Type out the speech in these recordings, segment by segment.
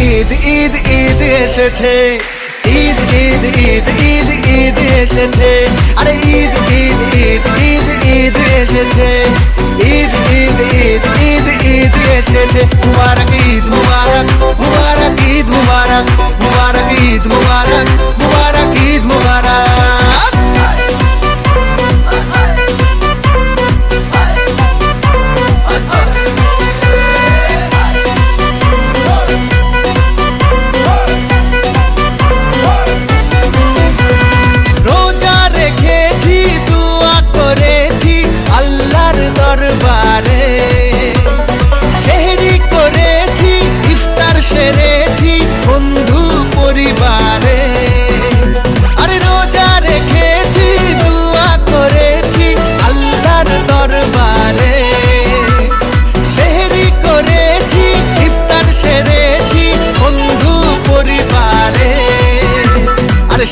ईद ईद ईद ऐसे थे ईद ईद ईद ईद ईद ऐसे थे अरे ईद ईद ईद ईद ईद ऐसे थे ईद ईद ईद ईद ईद ऐसे थे मुबारक ईद मुबारक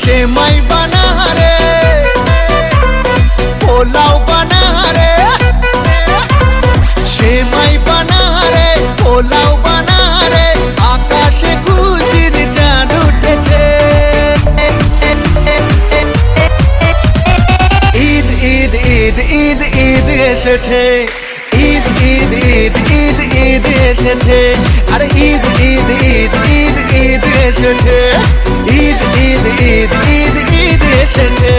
আরে সে মাই বানারে পোলাও বানারে সে মাই বানারে পোলাও বানারে আকাশে খুশির চাঁদ উঠেছে ঈদ ঈদ ঈদ ঈদ ঈদ এসেছে ঈদ ঈদ ঈদ ঈদ ঈদ এসেছে আরে ঈদ ঈদ ঈদ ঈদ ঈদ এসেছে ঈদ ঈদ ঈদ ঈদ এসেছে